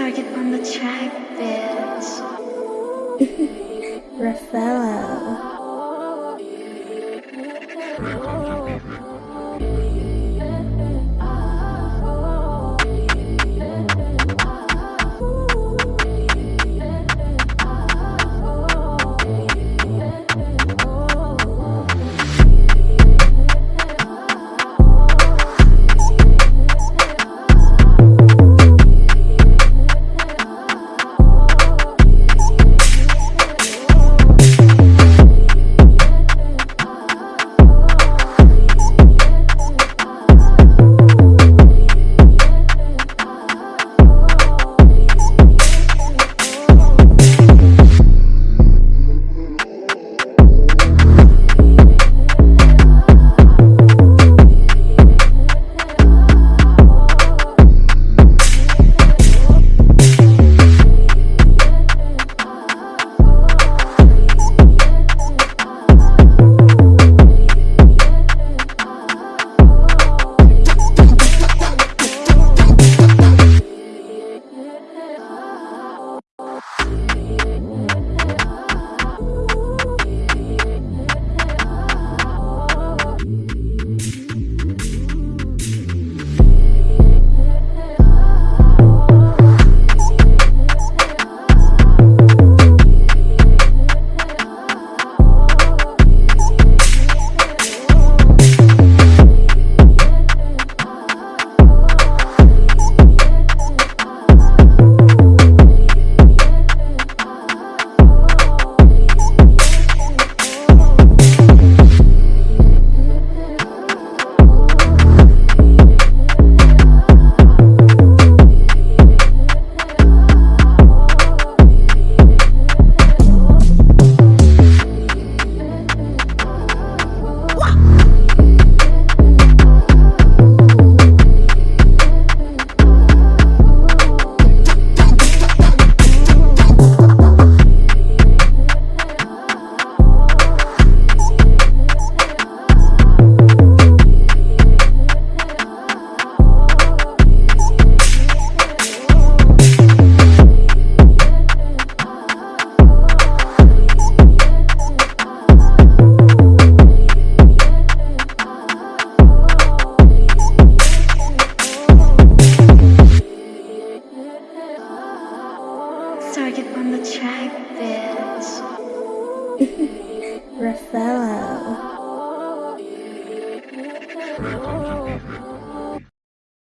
target on the track, bitch. Raffaello. target on the track, bitch. Raffaello.